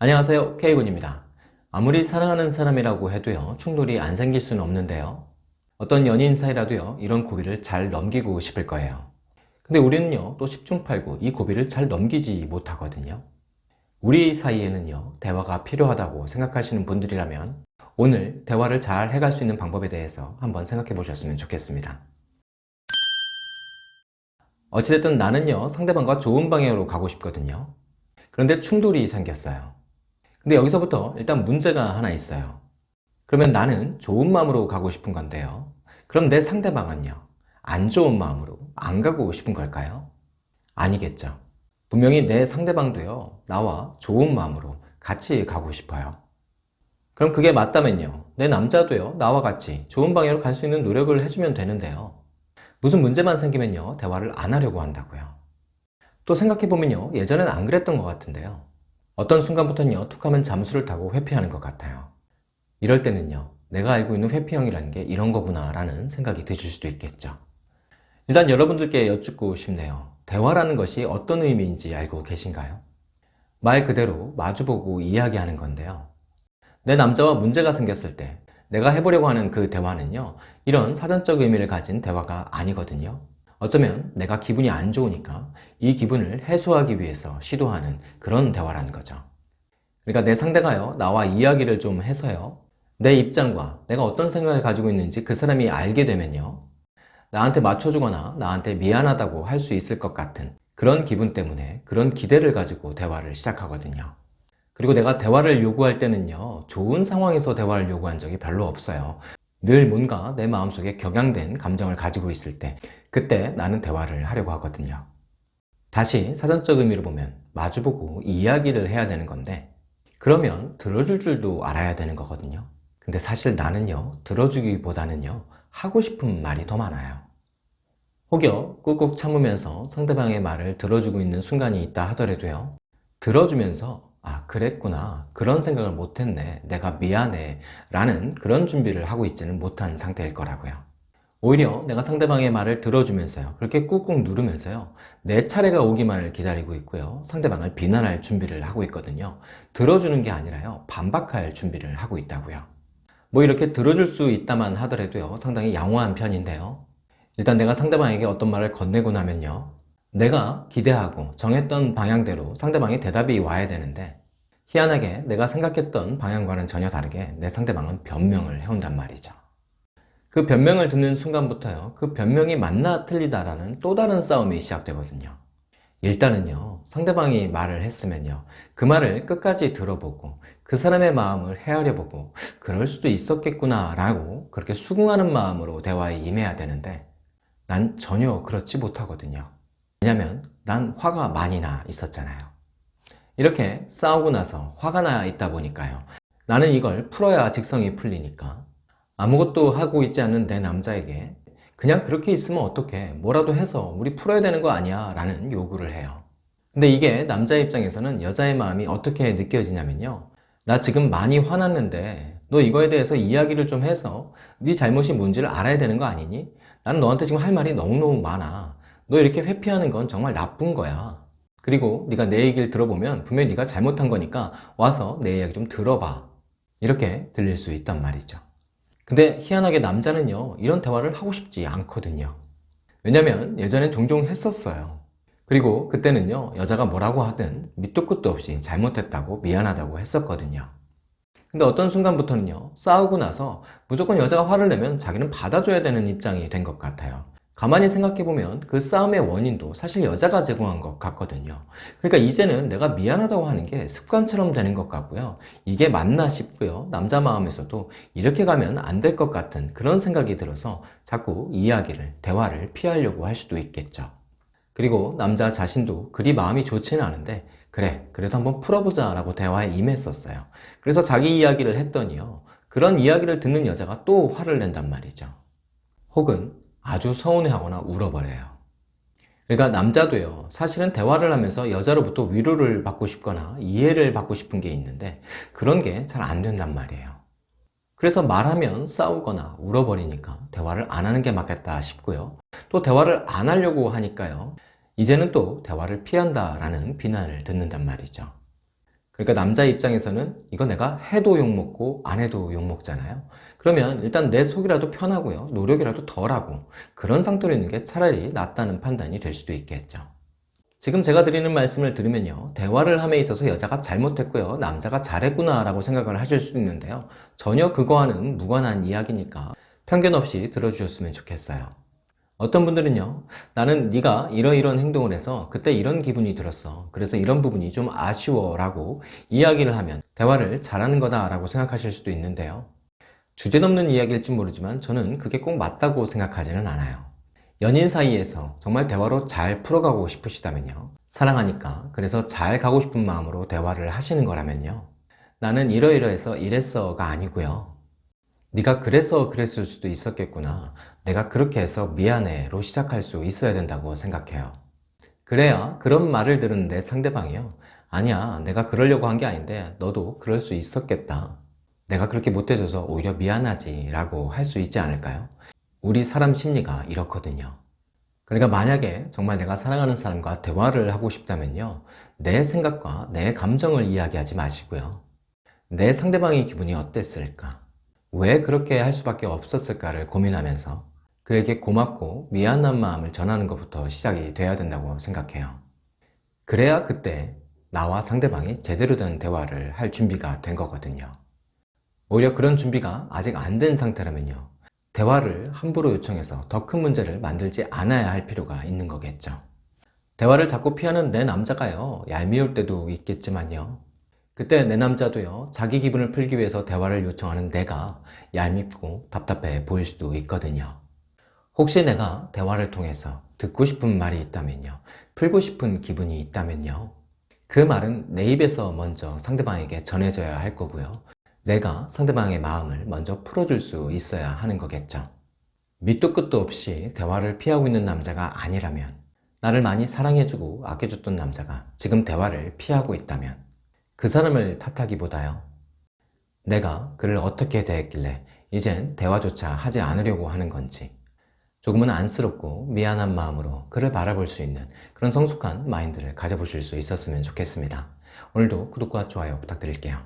안녕하세요. K군입니다. 아무리 사랑하는 사람이라고 해도요 충돌이 안 생길 수는 없는데요. 어떤 연인 사이라도요 이런 고비를 잘 넘기고 싶을 거예요. 근데 우리는요 또 10중 8구 이 고비를 잘 넘기지 못하거든요. 우리 사이에는요 대화가 필요하다고 생각하시는 분들이라면 오늘 대화를 잘 해갈 수 있는 방법에 대해서 한번 생각해 보셨으면 좋겠습니다. 어찌됐든 나는요 상대방과 좋은 방향으로 가고 싶거든요. 그런데 충돌이 생겼어요 근데 여기서부터 일단 문제가 하나 있어요. 그러면 나는 좋은 마음으로 가고 싶은 건데요. 그럼 내 상대방은요? 안 좋은 마음으로 안 가고 싶은 걸까요? 아니겠죠. 분명히 내 상대방도요 나와 좋은 마음으로 같이 가고 싶어요. 그럼 그게 맞다면요 내 남자도요 나와 같이 좋은 방향으로 갈 수 있는 노력을 해주면 되는데요. 무슨 문제만 생기면요 대화를 안 하려고 한다고요. 또 생각해보면요 예전엔 안 그랬던 것 같은데요 어떤 순간부터는요 툭 하면 잠수를 타고 회피하는 것 같아요. 이럴 때는요 내가 알고 있는 회피형이라는 게 이런 거구나 라는 생각이 드실 수도 있겠죠. 일단 여러분들께 여쭙고 싶네요. 대화라는 것이 어떤 의미인지 알고 계신가요? 말 그대로 마주보고 이야기하는 건데요. 내 남자와 문제가 생겼을 때 내가 해보려고 하는 그 대화는요 이런 사전적 의미를 가진 대화가 아니거든요 어쩌면 내가 기분이 안 좋으니까 이 기분을 해소하기 위해서 시도하는 그런 대화라는 거죠. 그러니까 내 상대가요 나와 이야기를 좀 해서요. 내 입장과 내가 어떤 생각을 가지고 있는지 그 사람이 알게 되면요. 나한테 맞춰주거나 나한테 미안하다고 할 수 있을 것 같은 그런 기분 때문에 그런 기대를 가지고 대화를 시작하거든요. 그리고 내가 대화를 요구할 때는요 좋은 상황에서 대화를 요구한 적이 별로 없어요. 늘 뭔가 내 마음속에 격양된 감정을 가지고 있을 때 그때 나는 대화를 하려고 하거든요. 다시 사전적 의미로 보면 마주보고 이야기를 해야 되는 건데 그러면 들어줄 줄도 알아야 되는 거거든요. 근데 사실 나는요 들어주기보다는요 하고 싶은 말이 더 많아요. 혹여 꾹꾹 참으면서 상대방의 말을 들어주고 있는 순간이 있다 하더라도요 들어주면서 아 그랬구나 그런 생각을 못했네 내가 미안해 라는 그런 준비를 하고 있지는 못한 상태일 거라고요 오히려 내가 상대방의 말을 들어주면서요. 그렇게 꾹꾹 누르면서요. 내 차례가 오기만을 기다리고 있고요. 상대방을 비난할 준비를 하고 있거든요. 들어주는 게 아니라요. 반박할 준비를 하고 있다고요. 뭐 이렇게 들어줄 수 있다만 하더라도요. 상당히 양호한 편인데요. 일단 내가 상대방에게 어떤 말을 건네고 나면요. 내가 기대하고 정했던 방향대로 상대방의 대답이 와야 되는데 희한하게 내가 생각했던 방향과는 전혀 다르게 내 상대방은 변명을 해온단 말이죠 그 변명을 듣는 순간부터요 그 변명이 맞나 틀리다라는 또 다른 싸움이 시작되거든요. 일단은요 상대방이 말을 했으면요 그 말을 끝까지 들어보고 그 사람의 마음을 헤아려 보고 그럴 수도 있었겠구나 라고 그렇게 수긍하는 마음으로 대화에 임해야 되는데 난 전혀 그렇지 못하거든요. 왜냐면 난 화가 많이 나 있었잖아요. 이렇게 싸우고 나서 화가 나 있다 보니까요 나는 이걸 풀어야 직성이 풀리니까 아무것도 하고 있지 않은 내 남자에게 그냥 그렇게 있으면 어떡해? 뭐라도 해서 우리 풀어야 되는 거 아니야? 라는 요구를 해요. 근데 이게 남자 입장에서는 여자의 마음이 어떻게 느껴지냐면요. 나 지금 많이 화났는데 너 이거에 대해서 이야기를 좀 해서 네 잘못이 뭔지를 알아야 되는 거 아니니? 나는 너한테 지금 할 말이 너무너무 많아. 너 이렇게 회피하는 건 정말 나쁜 거야. 그리고 네가 내 얘기를 들어보면 분명히 네가 잘못한 거니까 와서 내 이야기 좀 들어봐. 이렇게 들릴 수 있단 말이죠 근데 희한하게 남자는요 이런 대화를 하고 싶지 않거든요. 왜냐면 예전에 종종 했었어요. 그리고 그때는요 여자가 뭐라고 하든 밑도 끝도 없이 잘못했다고 미안하다고 했었거든요. 근데 어떤 순간부터는요 싸우고 나서 무조건 여자가 화를 내면 자기는 받아줘야 되는 입장이 된 것 같아요 가만히 생각해보면 그 싸움의 원인도 사실 여자가 제공한 것 같거든요. 그러니까 이제는 내가 미안하다고 하는 게 습관처럼 되는 것 같고요. 이게 맞나 싶고요. 남자 마음에서도 이렇게 가면 안 될 것 같은 그런 생각이 들어서 자꾸 이야기를 대화를 피하려고 할 수도 있겠죠. 그리고 남자 자신도 그리 마음이 좋지는 않은데 그래 그래도 한번 풀어보자 라고 대화에 임했었어요. 그래서 자기 이야기를 했더니요. 그런 이야기를 듣는 여자가 또 화를 낸단 말이죠. 혹은 아주 서운해하거나 울어버려요. 그러니까 남자도요 사실은 대화를 하면서 여자로부터 위로를 받고 싶거나 이해를 받고 싶은 게 있는데 그런 게 잘 안 된단 말이에요. 그래서 말하면 싸우거나 울어버리니까 대화를 안 하는 게 맞겠다 싶고요. 또 대화를 안 하려고 하니까요. 이제는 또 대화를 피한다 라는 비난을 듣는단 말이죠 그러니까 남자 입장에서는 이거 내가 해도 욕먹고 안 해도 욕먹잖아요. 그러면 일단 내 속이라도 편하고요. 노력이라도 덜하고 그런 상태로 있는 게 차라리 낫다는 판단이 될 수도 있겠죠. 지금 제가 드리는 말씀을 들으면요. 대화를 함에 있어서 여자가 잘못했고요. 남자가 잘했구나 라고 생각을 하실 수도 있는데요. 전혀 그거와는 무관한 이야기니까 편견 없이 들어주셨으면 좋겠어요. 어떤 분들은요. 나는 네가 이러이런 행동을 해서 그때 이런 기분이 들었어. 그래서 이런 부분이 좀 아쉬워 라고 이야기를 하면 대화를 잘하는 거다 라고 생각하실 수도 있는데요. 주제 넘는 이야기일지 모르지만 저는 그게 꼭 맞다고 생각하지는 않아요. 연인 사이에서 정말 대화로 잘 풀어가고 싶으시다면요. 사랑하니까 그래서 잘 가고 싶은 마음으로 대화를 하시는 거라면요. 나는 이러이러해서 이랬어가 아니고요. 네가 그래서 그랬을 수도 있었겠구나. 내가 그렇게 해서 미안해 로 시작할 수 있어야 된다고 생각해요. 그래야 그런 말을 들었는데 상대방이요. 아니야, 내가 그러려고 한 게 아닌데 너도 그럴 수 있었겠다. 내가 그렇게 못해줘서 오히려 미안하지 라고 할 수 있지 않을까요? 우리 사람 심리가 이렇거든요. 그러니까 만약에 정말 내가 사랑하는 사람과 대화를 하고 싶다면요. 내 생각과 내 감정을 이야기하지 마시고요. 내 상대방의 기분이 어땠을까? 왜 그렇게 할 수밖에 없었을까를 고민하면서 그에게 고맙고 미안한 마음을 전하는 것부터 시작이 돼야 된다고 생각해요. 그래야 그때 나와 상대방이 제대로 된 대화를 할 준비가 된 거거든요. 오히려 그런 준비가 아직 안 된 상태라면요. 대화를 함부로 요청해서 더 큰 문제를 만들지 않아야 할 필요가 있는 거겠죠. 대화를 자꾸 피하는 내 남자가요, 얄미울 때도 있겠지만요. 그때 내 남자도요, 자기 기분을 풀기 위해서 대화를 요청하는 내가 얄밉고 답답해 보일 수도 있거든요. 혹시 내가 대화를 통해서 듣고 싶은 말이 있다면요, 풀고 싶은 기분이 있다면요, 그 말은 내 입에서 먼저 상대방에게 전해져야 할 거고요. 내가 상대방의 마음을 먼저 풀어줄 수 있어야 하는 거겠죠. 밑도 끝도 없이 대화를 피하고 있는 남자가 아니라면 나를 많이 사랑해주고 아껴줬던 남자가 지금 대화를 피하고 있다면 그 사람을 탓하기보다요. 내가 그를 어떻게 대했길래 이젠 대화조차 하지 않으려고 하는 건지 조금은 안쓰럽고 미안한 마음으로 그를 바라볼 수 있는 그런 성숙한 마인드를 가져보실 수 있었으면 좋겠습니다. 오늘도 구독과 좋아요 부탁드릴게요.